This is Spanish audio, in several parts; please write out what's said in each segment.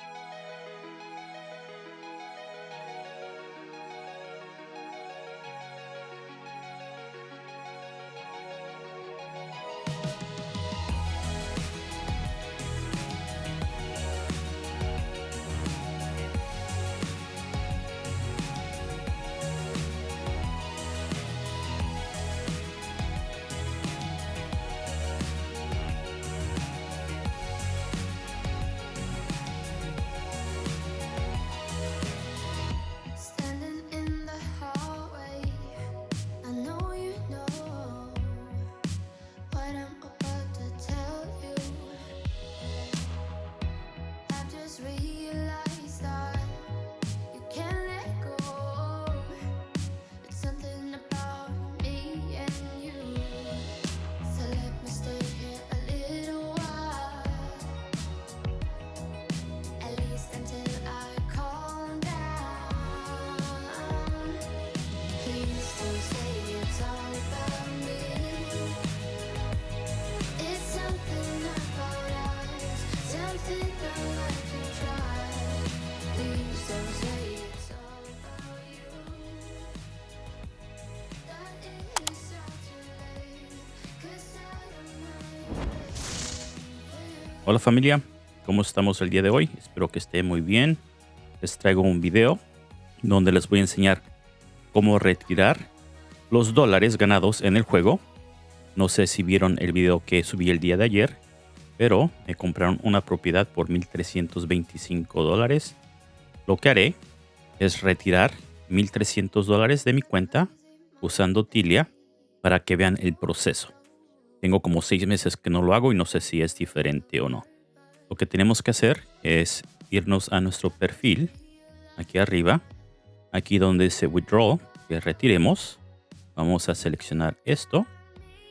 you Hola familia, ¿cómo estamos el día de hoy? Espero que esté muy bien. Les traigo un video donde les voy a enseñar cómo retirar los dólares ganados en el juego. No sé si vieron el video que subí el día de ayer, pero me compraron una propiedad por 1.325 dólares. Lo que haré es retirar 1.300 dólares de mi cuenta usando Tilia para que vean el proceso. Tengo como seis meses que no lo hago y no sé si es diferente o no. Lo que tenemos que hacer es irnos a nuestro perfil, aquí arriba, aquí donde dice Withdraw, que retiremos. Vamos a seleccionar esto.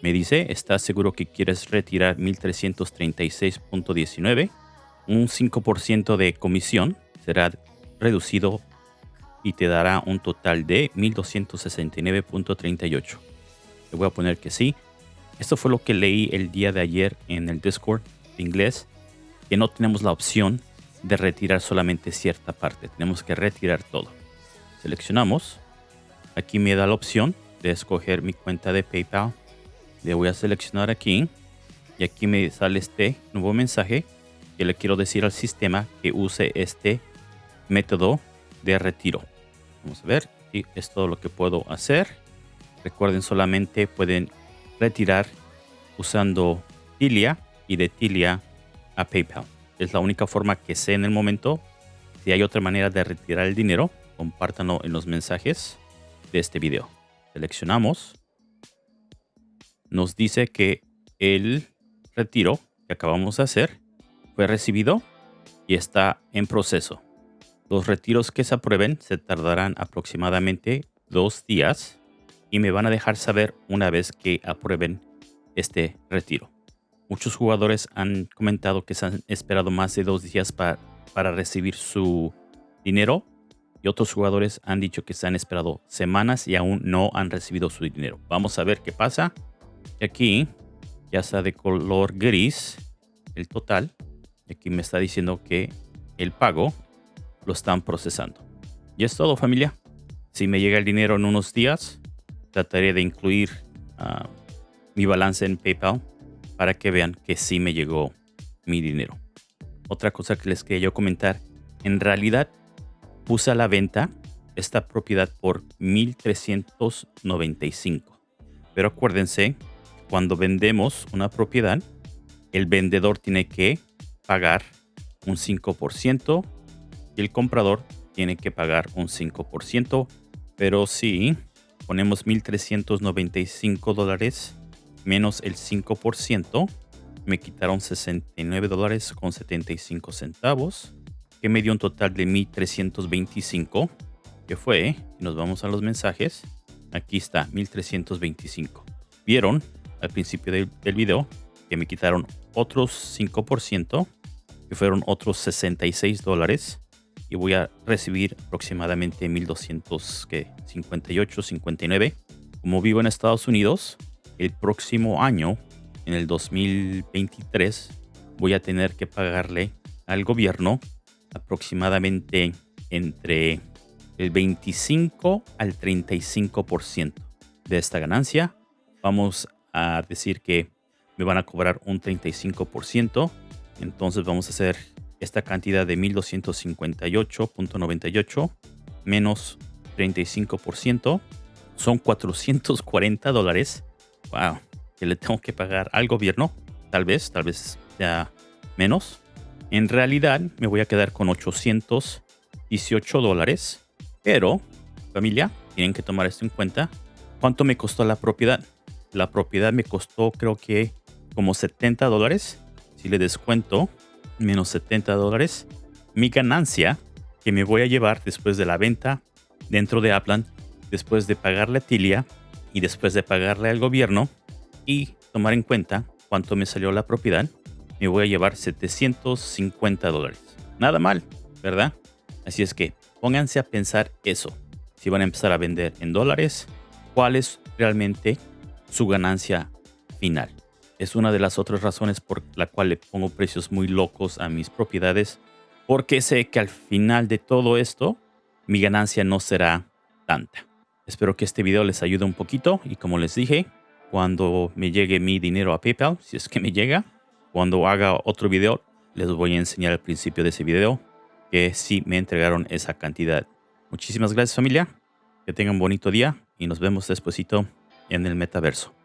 Me dice, ¿estás seguro que quieres retirar 1336.19? Un 5% de comisión será reducido y te dará un total de 1269.38. Le voy a poner que sí. Esto fue lo que leí el día de ayer en el Discord de inglés, que no tenemos la opción de retirar solamente cierta parte. Tenemos que retirar todo. Seleccionamos. Aquí me da la opción de escoger mi cuenta de PayPal. Le voy a seleccionar aquí. Y aquí me sale este nuevo mensaje que le quiero decir al sistema que use este método de retiro. Vamos a ver. Y es todo lo que puedo hacer. Recuerden solamente pueden retirar usando Tilia y de Tilia a PayPal. Es la única forma que sé en el momento. Si hay otra manera de retirar el dinero, compártanlo en los mensajes de este video. Seleccionamos. Nos dice que el retiro que acabamos de hacer fue recibido y está en proceso. Los retiros que se aprueben se tardarán aproximadamente dos días y me van a dejar saber una vez que aprueben este retiro. Muchos jugadores han comentado que se han esperado más de dos días pa- para recibir su dinero y otros jugadores han dicho que se han esperado semanas y aún no han recibido su dinero. Vamos a ver qué pasa. Aquí ya está de color gris el total. Aquí me está diciendo que el pago lo están procesando. Y es todo familia. Si me llega el dinero en unos días, trataré de incluir ah, mi balance en PayPal para que vean que sí me llegó mi dinero. Otra cosa que les quería yo comentar, en realidad puse a la venta esta propiedad por 1395. Pero acuérdense, cuando vendemos una propiedad, el vendedor tiene que pagar un 5% y el comprador tiene que pagar un 5%. Pero si ponemos 1.395 dólares menos el 5%, me quitaron 69 dólares con 75 centavos, que me dio un total de 1.325, que fue, nos vamos a los mensajes, aquí está, 1.325. Vieron al principio del, del video que me quitaron otros 5%, que fueron otros 66 dólares, y voy a recibir aproximadamente 1258, 59. Como vivo en Estados Unidos, el próximo año, en el 2023, voy a tener que pagarle al gobierno aproximadamente entre el 25 al 35% de esta ganancia. Vamos a decir que me van a cobrar un 35%. Entonces vamos a hacer esta cantidad de 1258.98 menos 35%. Son 440 dólares. Wow. Que le tengo que pagar al gobierno. Tal vez, tal vez sea menos. En realidad me voy a quedar con 818 dólares. Pero, familia, tienen que tomar esto en cuenta. ¿Cuánto me costó la propiedad? La propiedad me costó creo que como 70 dólares. Si le descuento menos 70 dólares, mi ganancia que me voy a llevar después de la venta dentro de Aplan, después de pagarle a Tilia y después de pagarle al gobierno y tomar en cuenta cuánto me salió la propiedad, me voy a llevar 750 dólares. Nada mal, ¿verdad? Así es que pónganse a pensar eso. Si van a empezar a vender en dólares, ¿cuál es realmente su ganancia final? Es una de las otras razones por la cual le pongo precios muy locos a mis propiedades, porque sé que al final de todo esto, mi ganancia no será tanta. Espero que este video les ayude un poquito y como les dije, cuando me llegue mi dinero a PayPal, si es que me llega, cuando haga otro video, les voy a enseñar al principio de ese video que sí me entregaron esa cantidad. Muchísimas gracias familia, que tengan un bonito día y nos vemos despuesito en el metaverso.